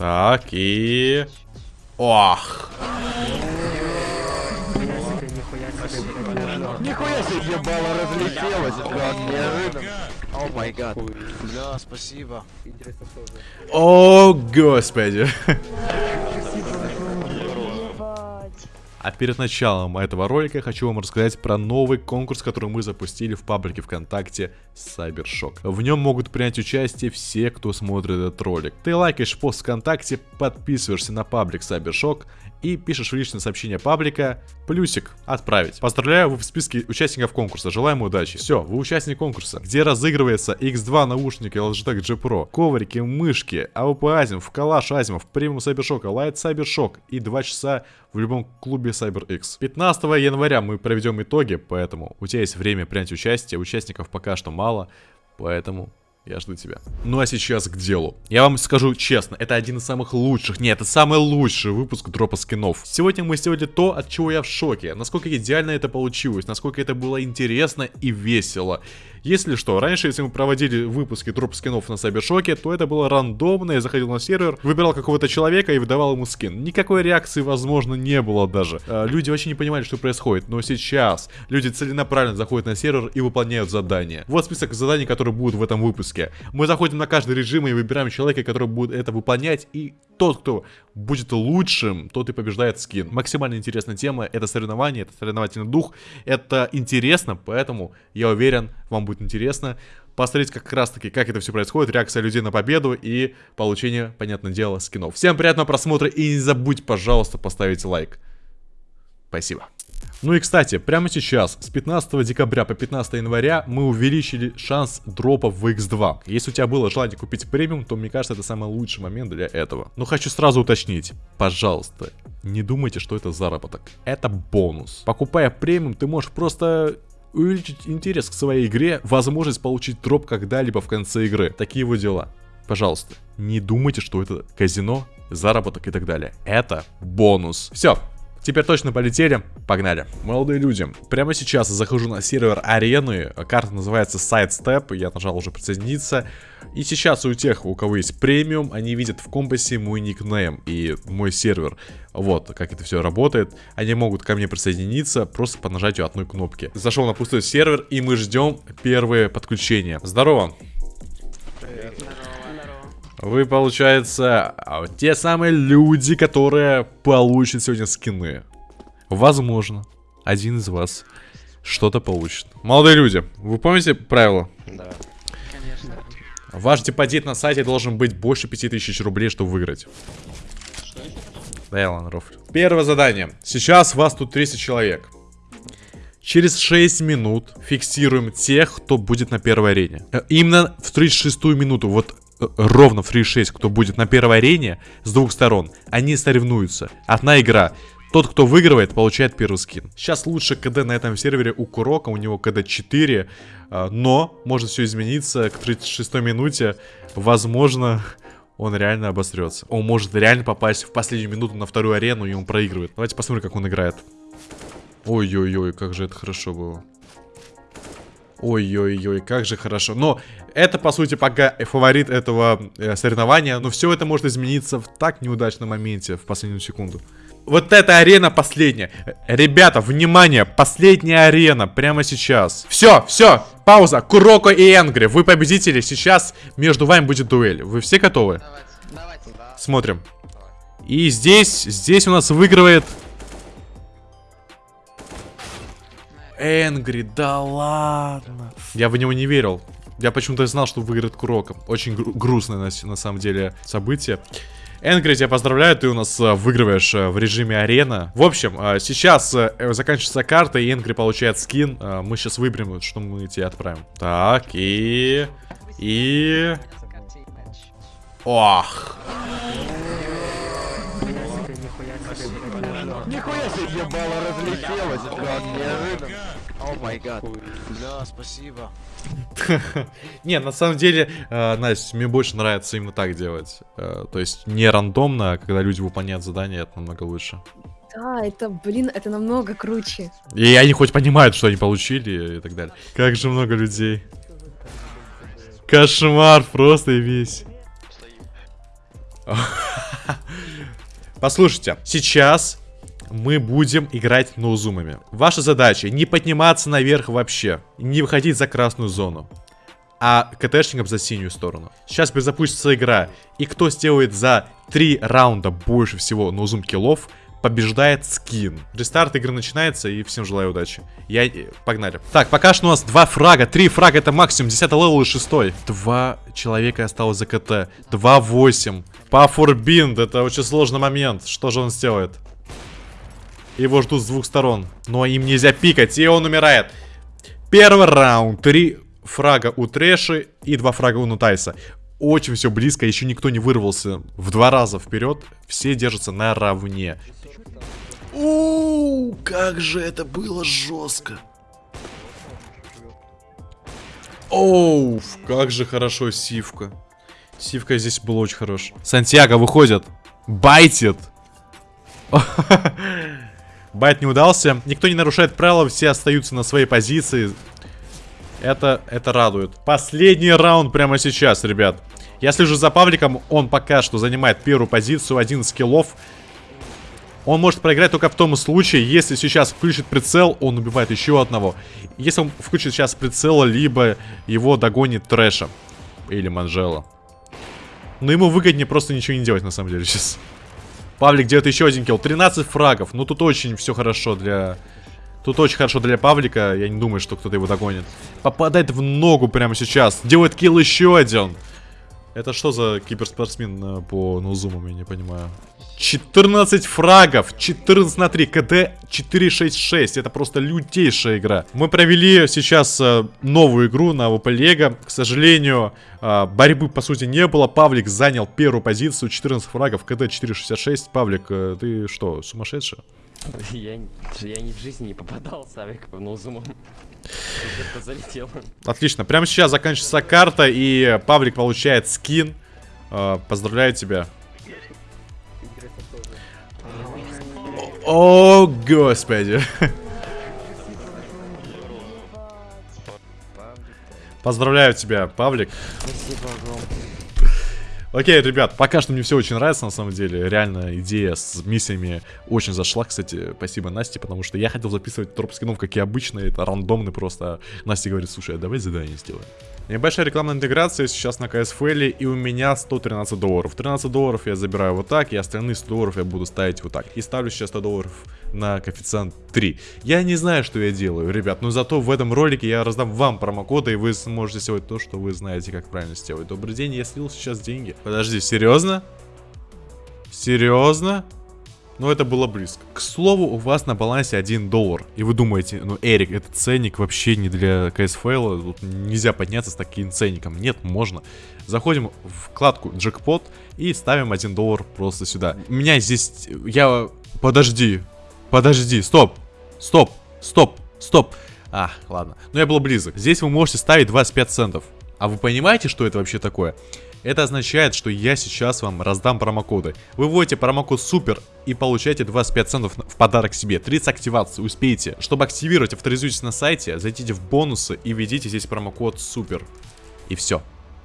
Так, и... Ох. Нихуя себе ебало разлетелось, как неожиданно. О май гад. Бля, спасибо. О, господи. А перед началом этого ролика я хочу вам рассказать про новый конкурс, который мы запустили в паблике ВКонтакте Cybershock. В нем могут принять участие все, кто смотрит этот ролик. Ты лайкаешь пост ВКонтакте, подписываешься на паблик Cybershock и пишешь в личное сообщение паблика плюсик отправить. Поздравляю, вы в списке участников конкурса. Желаем удачи. Все, вы участник конкурса, где разыгрывается X2 наушники Logitech G Pro, коврики, мышки, АВП Asiimov, Калаш Asiimov, премиум Cybershock, Light Cybershock и 2 часа в любом клубе CyberX. 15 января мы проведем итоги, поэтому у тебя есть время принять участие. Участников пока что мало, поэтому я жду тебя. Ну а сейчас к делу. Я вам скажу честно, это один из самых лучших, нет, это самый лучший выпуск дропа скинов. Сегодня мы сделали то, от чего я в шоке. Насколько идеально это получилось, насколько это было интересно и весело. Если что, раньше, если мы проводили выпуски дроп скинов на Сайбершоке, то это было рандомно, я заходил на сервер, выбирал какого-то человека и выдавал ему скин. Никакой реакции, возможно, не было даже. А, люди вообще не понимали, что происходит, но сейчас люди целенаправленно заходят на сервер и выполняют задания. Вот список заданий, которые будут в этом выпуске. Мы заходим на каждый режим и выбираем человека, который будет это выполнять, и тот, кто будет лучшим, тот и побеждает скин. Максимально интересная тема, это соревнование, это соревновательный дух, это интересно, поэтому я уверен, вам будет интересно посмотреть как раз таки, как это все происходит, реакция людей на победу и получение, понятное дело, скинов. Всем приятного просмотра и не забудь, пожалуйста, поставить лайк. Спасибо. Ну и кстати, прямо сейчас, с 15 декабря по 15 января, мы увеличили шанс дропа в X2. Если у тебя было желание купить премиум, то мне кажется, это самый лучший момент для этого. Но хочу сразу уточнить, пожалуйста, не думайте, что это заработок. Это бонус. Покупая премиум, ты можешь просто увеличить интерес к своей игре, возможность получить дроп когда-либо в конце игры. Такие вот дела. Пожалуйста, не думайте, что это казино, заработок и так далее. Это бонус. Все, Теперь точно полетели. Погнали. Молодые люди, прямо сейчас я захожу на сервер арены. Карта называется Sidestep. Я нажал уже присоединиться. И сейчас у тех, у кого есть премиум, они видят в компасе мой никнейм и мой сервер. Вот, как это все работает. Они могут ко мне присоединиться просто по нажатию одной кнопки. Зашел на пустой сервер, и мы ждем первые подключения. Здорово. Вы, получается, а, те самые люди, которые получат сегодня скины. Возможно, один из вас что-то получит. Молодые люди, вы помните правила? Да. Ваш депозит на сайте должен быть больше 5000 рублей, чтобы выиграть. Да, я ладно, рофлю. Первое задание. Сейчас вас тут 30 человек. Через 6 минут фиксируем тех, кто будет на первой арене. Э, именно в 36 минуту. Вот ровно фри 6, кто будет на первой арене с двух сторон, они соревнуются. Одна игра. Тот, кто выигрывает, получает первый скин. Сейчас лучше КД на этом сервере у Курока, у него КД 4, а, но может все измениться к 36 минуте. Возможно, он реально обосрется. Он может реально попасть в последнюю минуту на вторую арену, и он проигрывает. Давайте посмотрим, как он играет. Ой-ой-ой, как же это хорошо было. Ой-ой-ой, как же хорошо. Но это, по сути, пока фаворит этого э, соревнования. Но все это может измениться в так неудачном моменте, в последнюю секунду. Вот эта арена последняя. Ребята, внимание, последняя арена прямо сейчас. Все, все, пауза. Куроко и Энгри, вы победители. Сейчас между вами будет дуэль. Вы все готовы? Давайте, давайте, да. Смотрим. И здесь, здесь у нас выигрывает Энгри, да ладно. Я в него не верил. Я почему-то знал, что выиграет Куроком. Очень гру грустное на, на самом деле событие. Энгри, тебя поздравляю, ты у нас э, выигрываешь э, в режиме арена. В общем, э, сейчас заканчивается карта, и Энгри получает скин. Мы сейчас выберем, что мы тебе отправим. Так, и... И... Ох. Нихуя себе ебало разлетелось, как неожиданно. О май гад. Бля, спасибо. Не, на самом деле, э, Настя, мне больше нравится именно так делать. Э, то есть не рандомно, а когда люди выполняют задания, это намного лучше. Да, это, блин, это намного круче. И они хоть понимают, что они получили и так далее. Как же много людей. Кошмар просто и весь. Послушайте, сейчас мы будем играть ноузумами. Ваша задача не подниматься наверх вообще, не выходить за красную зону, а КТшникам за синюю сторону. Сейчас запустится игра, и кто сделает за 3 раунда больше всего no zoom киллов, побеждает скин. Рестарт игры начинается, и всем желаю удачи. Я... Погнали. Так, пока что у нас два фрага. Три фрага это максимум. 10 level и 6. Два человека осталось за КТ. 2-8. По форбинд. Это очень сложный момент. Что же он сделает? Его ждут с двух сторон. Но им нельзя пикать, и он умирает. Первый раунд. Три фрага у Трэши и два фрага у Нутайса. Очень все близко, еще никто не вырвался в два раза вперед. Все держатся наравне. Ууу, как же это было жестко. Оу, как же хорошо Сивка. Сивка здесь был очень хорош. Сантьяго выходит. Байтит. Байт не удался. Никто не нарушает правила, все остаются на своей позиции. Это, это радует. Последний раунд прямо сейчас, ребят. Я слежу за Павликом, он пока что занимает первую позицию, один скиллов. Он может проиграть только в том случае, если сейчас включит прицел, он убивает еще одного. Если он включит сейчас прицел, либо его догонит Трэша. Или Манжела. Но ему выгоднее просто ничего не делать, на самом деле, сейчас. Павлик делает еще один килл. 13 фрагов. Ну, тут очень все хорошо для... Тут очень хорошо для Павлика. Я не думаю, что кто-то его догонит. Попадает в ногу прямо сейчас. Делает килл еще один. Это что за киберспортсмен э, по ноузумам, я не понимаю. 14 фрагов, 14 на 3, КД 466, это просто лютейшая игра. Мы провели сейчас э, новую игру на ВП Лего, к сожалению, э, борьбы по сути не было, Павлик занял первую позицию, 14 фрагов, КД 466, Павлик, э, ты что, сумасшедший? Я, я ни в жизни не попадал с авик по ноузумам. залетел. Отлично. Прямо сейчас заканчивается карта, и Павлик получает скин. Поздравляю тебя. О, господи. Поздравляю тебя, Павлик. Окей, ребят, пока что мне все очень нравится, на самом деле. Реально, идея с миссиями очень зашла, кстати. Спасибо Насте, потому что я хотел записывать троп скинов, как и обычно. Это рандомный просто. Настя говорит, слушай, а давай задание сделаем. Небольшая рекламная интеграция сейчас на CSFL, и у меня 113 долларов. 13 долларов я забираю вот так, и остальные 100 долларов я буду ставить вот так. И ставлю сейчас 100 долларов на коэффициент 3. Я не знаю, что я делаю, ребят, но зато в этом ролике я раздам вам промокоды, и вы сможете сделать то, что вы знаете, как правильно сделать. Добрый день, я слил сейчас деньги. Подожди, серьезно? Серьезно? Но это было близко. К слову, у вас на балансе 1 доллар. И вы думаете, ну, Эрик, этот ценник вообще не для CSFL. Тут нельзя подняться с таким ценником. Нет, можно. Заходим в вкладку джекпот и ставим 1 доллар просто сюда. У меня здесь... Я... Подожди. Подожди. Стоп. Стоп. Стоп. Стоп. А, ладно. Но я был близок. Здесь вы можете ставить 25 центов. А вы понимаете, что это вообще такое? Это означает, что я сейчас вам раздам промокоды. Вы вводите промокод СУПЕР и получаете 25 центов в подарок себе. 30 активаций успейте. Чтобы активировать, авторизуйтесь на сайте, зайдите в бонусы и введите здесь промокод СУПЕР. И все.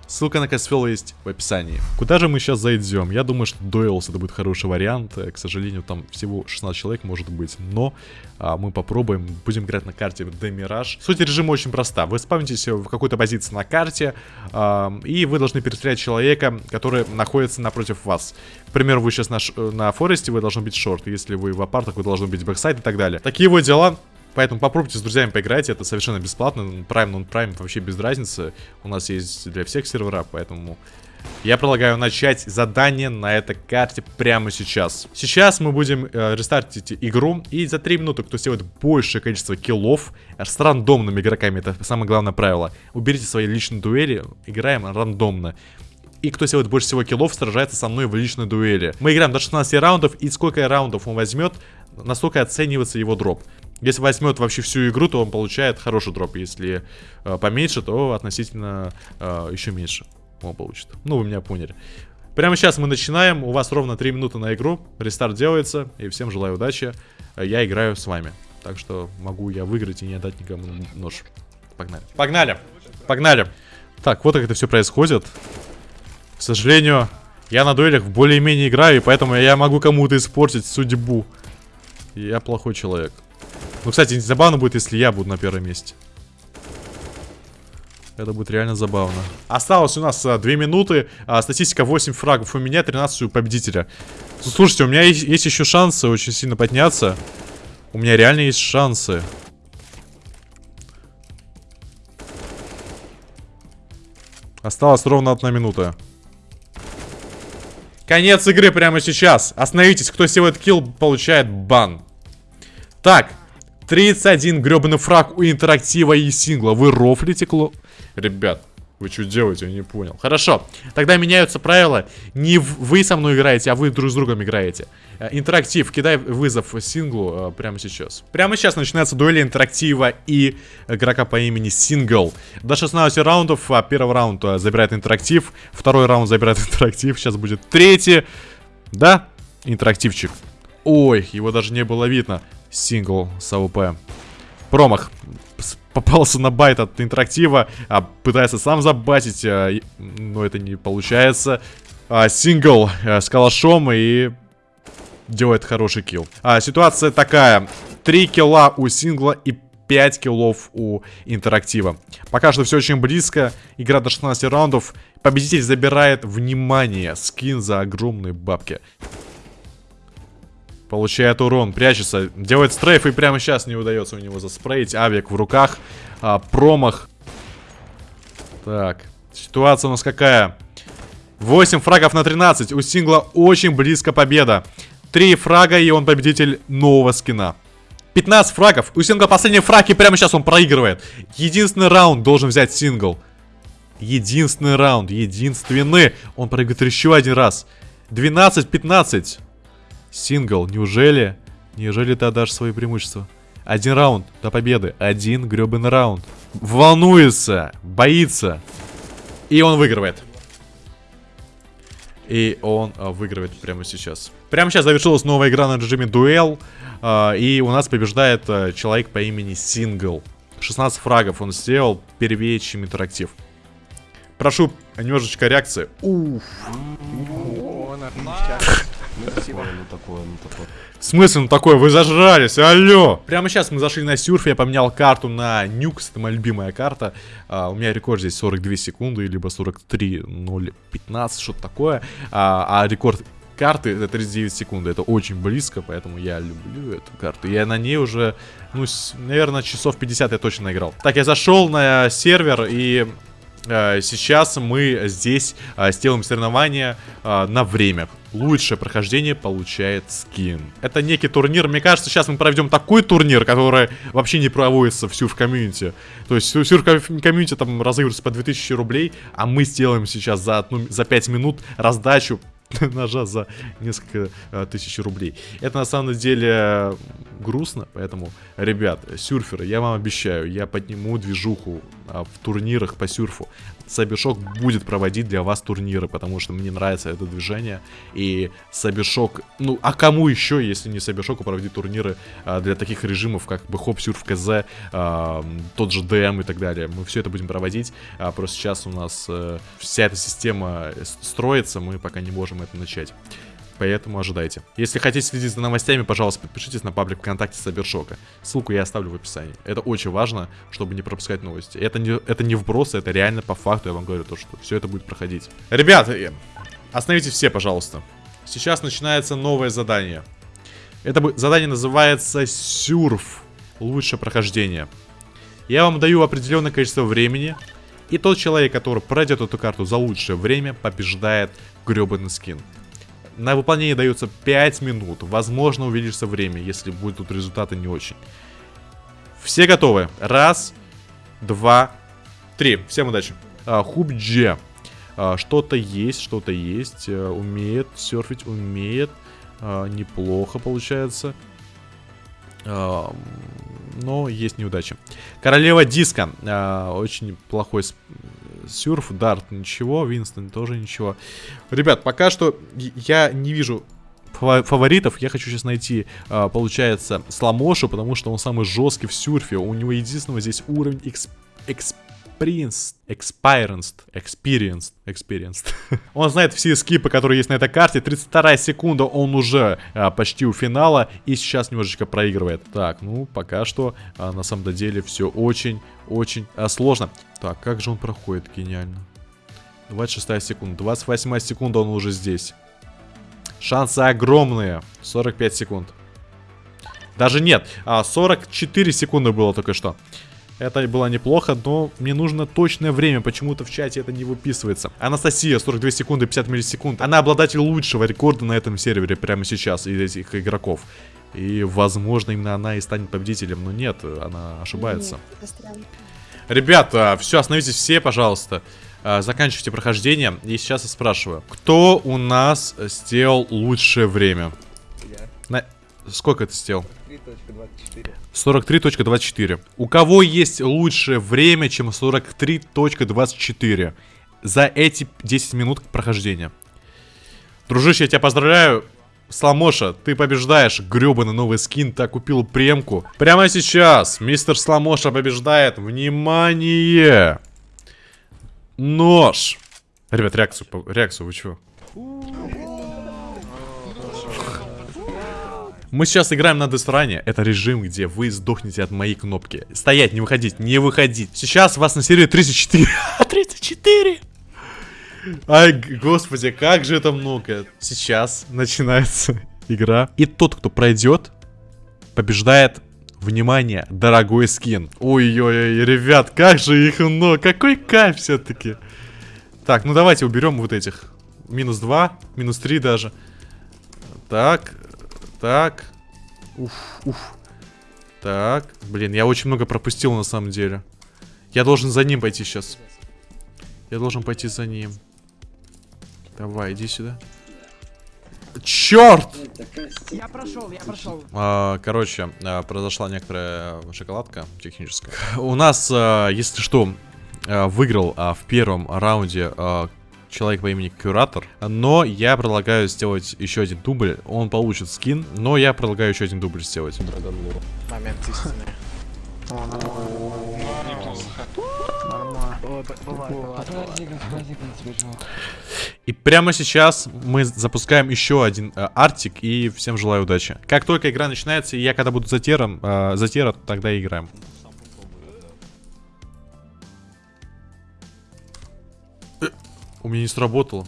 Ссылка на Касфелл есть в описании. Куда же мы сейчас зайдем? Я думаю, что Дуэлс это будет хороший вариант. Э, к сожалению, там всего 16 человек может быть. Но а, мы попробуем. Будем играть на карте Демираж. Суть режима очень проста. Вы спавнитесь в какой-то позиции на карте. А, и вы должны перестрелять человека, который находится напротив вас. К примеру, вы сейчас на, на forest е, вы должны быть short. Если вы в апартах, вы должны быть backside и так далее. Такие вот дела. Поэтому попробуйте с друзьями поиграть, это совершенно бесплатно. Prime, non-Prime вообще без разницы. У нас есть для всех сервера, поэтому я предлагаю начать задание на этой карте прямо сейчас. Сейчас мы будем э, рестартить игру, и за 3 минуты, кто сделает большее количество киллов с рандомными игроками, это самое главное правило. Уберите свои личные дуэли, играем рандомно. И кто сделает больше всего киллов, сражается со мной в личной дуэли. Мы играем до 16 раундов, и сколько раундов он возьмет, настолько оценивается его дроп. Если возьмет вообще всю игру, то он получает хороший дроп. Если э, поменьше, то относительно э, еще меньше он получит. Ну, вы меня поняли. Прямо сейчас мы начинаем. У вас ровно 3 минуты на игру. Рестарт делается. И всем желаю удачи. Я играю с вами. Так что могу я выиграть и не отдать никому нож. Погнали. Погнали. Погнали. Так, вот как это все происходит. К сожалению, Я на дуэлях более-менее играю, и поэтому я могу кому-то испортить судьбу. Я плохой человек. Ну, кстати, забавно будет, если я буду на первом месте. Это будет реально забавно. Осталось у нас а, 2 минуты. А, статистика 8 фрагов у меня, 13 у победителя. Слушайте, у меня есть, есть еще шансы очень сильно подняться. У меня реально есть шансы. Осталось ровно одна минута. Конец игры прямо сейчас. Остановитесь, кто сделает килл, получает бан. Так, 31 гребаный фраг у интерактива и сингла. Вы рофлите, кло... Ребят, вы что делаете? Я не понял. Хорошо. Тогда меняются правила. Не вы со мной играете, а вы друг с другом играете. Э, интерактив. Кидай вызов синглу э, прямо сейчас. Прямо сейчас начинается дуэль интерактива и игрока по имени Сингл. До 16 раундов. А первый раунд э, забирает интерактив. Второй раунд забирает интерактив. Сейчас будет третий. Да? Интерактивчик. Ой, его даже не было видно. Сингл с АВП. Промах попался на bait от интерактива, а пытается сам забайтить, а, но это не получается. А, сингл а, с калашом и делает хороший килл. А, ситуация такая. 3 килла у сингла и 5 киллов у интерактива. Пока что все очень близко. Игра до 16 раундов. Победитель забирает внимание. Скин за огромные бабки. Получает урон, прячется, делает стрейф и прямо сейчас не удается у него заспреить. Авик в руках, а, промах. Так, ситуация у нас какая? 8 фрагов на 13, у сингла очень близко победа. 3 фрага и он победитель нового скина. 15 фрагов, у сингла последний фраг и прямо сейчас он проигрывает. Единственный раунд должен взять сингл. Единственный раунд, единственный. Он проигрывает еще один раз. 12-15. Сингл, неужели? Неужели ты отдашь свои преимущества? Один раунд до победы. Один гребаный раунд. Волнуется, боится. И он выигрывает. И он а, выигрывает прямо сейчас. Прямо сейчас завершилась новая игра на режиме дуэл. А, и у нас побеждает а, человек по имени Сингл. 16 фрагов он сделал, первее, чем интерактив. Прошу немножечко реакции. Уф. Ну, спасибо. Ну, такое, ну, такое. В смысле, ну такое, вы зажрались, алло! Прямо сейчас мы зашли на сюрф, я поменял карту на нюкс, это моя любимая карта. А, у меня рекорд здесь 42 секунды, либо 43.015, что-то такое. А, а рекорд карты это 39 секунд, это очень близко, поэтому я люблю эту карту. Я на ней уже, ну, с, наверное, часов 50 я точно наиграл. Так, я зашел на сервер и Э, сейчас мы здесь э, сделаем соревнование э, на время. Лучшее прохождение получает скин. Это некий турнир. Мне кажется, сейчас мы проведем такой турнир, который вообще не проводится в Сюрф комьюнити. То есть Сюрф комьюнити там разыгрывается по 2000 рублей, а мы сделаем сейчас за, одну, за 5 минут раздачу ножа за несколько а, тысяч рублей. Это на самом деле грустно, поэтому, ребят, сюрферы, я вам обещаю, я подниму движуху а, в турнирах по сюрфу. Cybershock будет проводить для вас турниры, потому что мне нравится это движение. И Cybershock, ну, а кому еще, если не Cybershock у, проводить турниры а, для таких режимов, как bhop, surf, КЗ, а, тот же ДМ и так далее. Мы все это будем проводить, а просто сейчас у нас а, вся эта система строится, мы пока не можем это начать. Поэтому ожидайте. Если хотите следить за новостями, пожалуйста, подпишитесь на паблик ВКонтакте Cybershock а. Ссылку я оставлю в описании. Это очень важно, чтобы не пропускать новости. Это не, это не вбросы, это реально по факту, я вам говорю, то, что все это будет проходить. Ребята, э, остановитесь все, пожалуйста. Сейчас начинается новое задание. Это задание называется Сюрф. Лучшее прохождение. Я вам даю определенное количество времени. И тот человек, который пройдет эту карту за лучшее время, побеждает гребаный скин. На выполнение дается 5 минут. Возможно, увеличится время, если будут результаты не очень. Все готовы? Раз, два, три. Всем удачи. А, Хубдже. А, что-то есть, что-то есть. А, умеет серфить, умеет. А, неплохо получается. А, но есть неудачи. Королева диска. Очень плохой Сюрф, Дарт, ничего. Винстон тоже ничего. Ребят, пока что я не вижу фаворитов. Я хочу сейчас найти, а, получается, Сламошу, потому что он самый жесткий в сюрфе. У него единственного здесь уровень эксп... эксп experienced, experienced, experienced, experienced. он знает все скипы, которые есть на этой карте. 32 секунда, он уже а, почти у финала и сейчас немножечко проигрывает. Так, ну, пока что а, на самом деле все очень, очень а, сложно. Так, как же он проходит? Гениально. 26 секунда, 28 секунда, он уже здесь. Шансы огромные. 45 секунд. Даже нет, а 44 секунды было только что. Это было неплохо, но мне нужно точное время. Почему-то в чате это не выписывается. Анастасия, 42 секунды, 50 миллисекунд. Она обладатель лучшего рекорда на этом сервере прямо сейчас из этих игроков. И, возможно, именно она и станет победителем. Но нет, она ошибается. Ребята, все, остановитесь все, пожалуйста. А, заканчивайте прохождение. И сейчас я спрашиваю. Кто у нас сделал лучшее время? Я. На... Сколько ты сделал? 43.24. У кого есть лучшее время, чем 43.24 за эти 10 минут прохождения? Дружище, я тебя поздравляю. Сламоша, ты побеждаешь. Гребаный новый скин, ты купил премку. Прямо сейчас мистер Сламоша побеждает. Внимание! Нож! Ребят, реакцию, реакцию, вы чего? Мы сейчас играем на Дестране. Это режим, где вы сдохнете от моей кнопки. Стоять, не выходить, не выходить. Сейчас вас на серии 34. 34! Ай, господи, как же это много. Сейчас начинается игра. И тот, кто пройдет, побеждает Внимание, дорогой скин. Ой-ой-ой, ребят, как же их много. Какой кайф все-таки. Так, ну давайте уберем вот этих. Минус 2, минус 3 даже. Так, так. Уф, уф. Так. Блин, я очень много пропустил на самом деле. Я должен за ним пойти сейчас. Я должен пойти за ним. Давай, иди сюда. Черт! Я прошел, я прошел. А, короче, а, произошла некоторая шоколадка техническая. У нас, а, если что, а, выиграл в первом раунде человек по имени Куратор. Но я предлагаю сделать еще один дубль. Он получит скин, но я предлагаю еще один дубль сделать. Момент истины. И прямо сейчас мы запускаем еще один э, артик и всем желаю удачи. Как только игра начинается, я когда буду затером, э, затера, тогда и играем. У меня не сработало.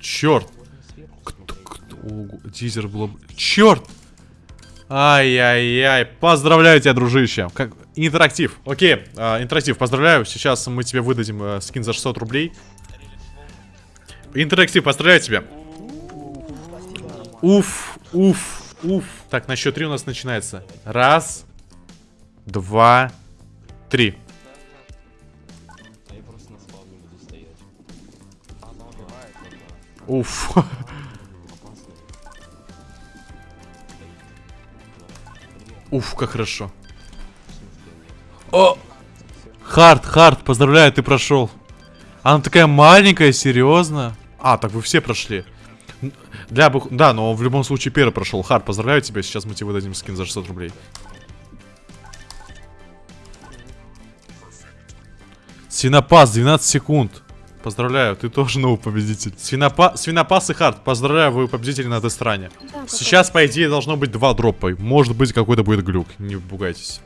Черт. Кто, кто, о, тизер было... Черт! Ай-яй-яй. Поздравляю тебя, дружище. Как... Интерактив. Окей, а, интерактив, поздравляю. Сейчас мы тебе выдадим а, скин за 600 рублей. Интерактив, поздравляю тебя. Уф, уф, уф. Так, на счет три у нас начинается. Раз, два, три. Уф. Уф, как хорошо. О! Хард, Хард, поздравляю, ты прошел. Она такая маленькая, серьезно? А, так вы все прошли. Для бы... Да, но в любом случае первый прошел. Хард, поздравляю тебя. Сейчас мы тебе выдадим скин за 600 рублей. Свинопас, 12 секунд. Поздравляю, ты тоже новый победитель. Свинопа... Свинопас и Хард, поздравляю, вы победители на этой стране. Да, Сейчас, по идее, должно быть два дропа. Может быть, какой-то будет глюк. Не пугайтесь.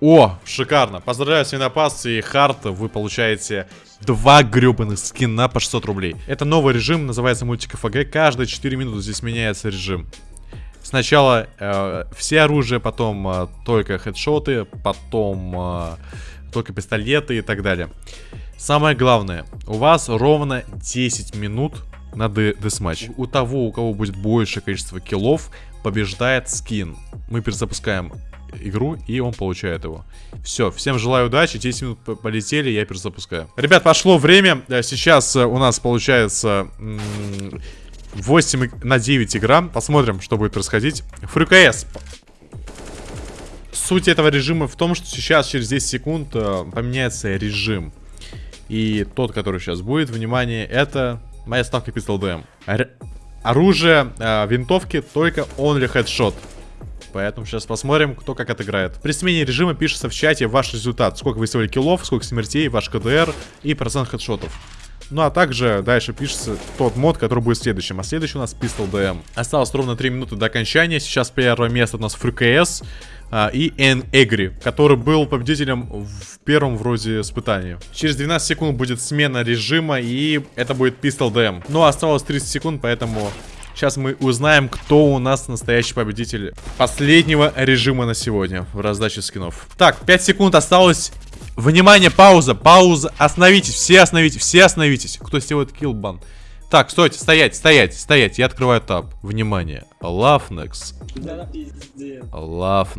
О, шикарно. Поздравляю, Свинопас и Харт. Вы получаете два гребаных скина по 600 рублей. Это новый режим, называется мультик ФГ. Каждые 4 минуты здесь меняется режим. Сначала э, все оружие, потом э, только хедшоты, потом э, только пистолеты и так далее. Самое главное, у вас ровно 10 минут на десматч. У того, у кого будет большее количество киллов, побеждает скин. Мы перезапускаем игру, и он получает его. Все, всем желаю удачи, 10 минут полетели, я перезапускаю. Ребят, пошло время, э, сейчас э, у нас получается 8 на 9 игра, посмотрим, что будет происходить. ФРКС. Суть этого режима в том, что сейчас через 10 секунд э, поменяется режим. И тот, который сейчас будет, внимание, это моя ставка Pistol DM. Ор оружие, э, винтовки, только only headshot. Поэтому сейчас посмотрим, кто как отыграет. При смене режима пишется в чате ваш результат. Сколько вы сделали киллов, сколько смертей, ваш КДР и процент хедшотов. Ну а также дальше пишется тот мод, который будет следующим. А следующий у нас Pistol DM. Осталось ровно 3 минуты до окончания. Сейчас первое место у нас FreeKS а, и Эн Эгри, который был победителем в первом вроде испытании. Через 12 секунд будет смена режима и это будет Pistol DM. А осталось 30 секунд, поэтому Сейчас мы узнаем, кто у нас настоящий победитель последнего режима на сегодня в раздаче скинов. Так, 5 секунд осталось. Внимание, пауза, пауза. Остановитесь, все остановитесь, все остановитесь. Кто сделает киллбан? Так, стойте, стоять, стоять, стоять. Я открываю таб. Внимание. Love next. Love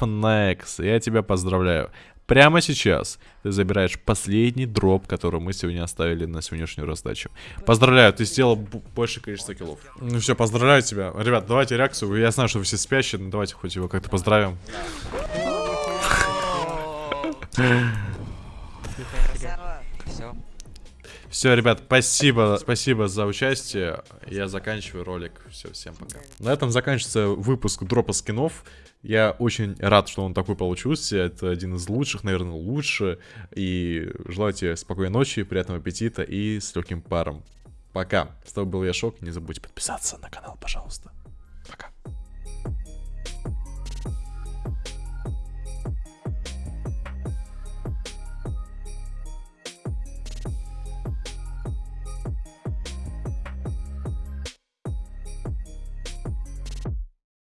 next. Я тебя поздравляю. Прямо сейчас ты забираешь последний дроп, который мы сегодня оставили на сегодняшнюю раздачу. Поздравляю, ты сделал больше количество киллов. Ну все, поздравляю тебя. Ребят, давайте реакцию. Я знаю, что вы все спящие, но давайте хоть его как-то поздравим. Все. Все, ребят, спасибо, спасибо за участие. Я заканчиваю ролик. Все, всем пока. На этом заканчивается выпуск дропа скинов. Я очень рад, что он такой получился. Это один из лучших, наверное, лучше. И желаю тебе спокойной ночи, приятного аппетита и с легким паром. Пока. С тобой был я Шок. Не забудьте подписаться на канал, пожалуйста.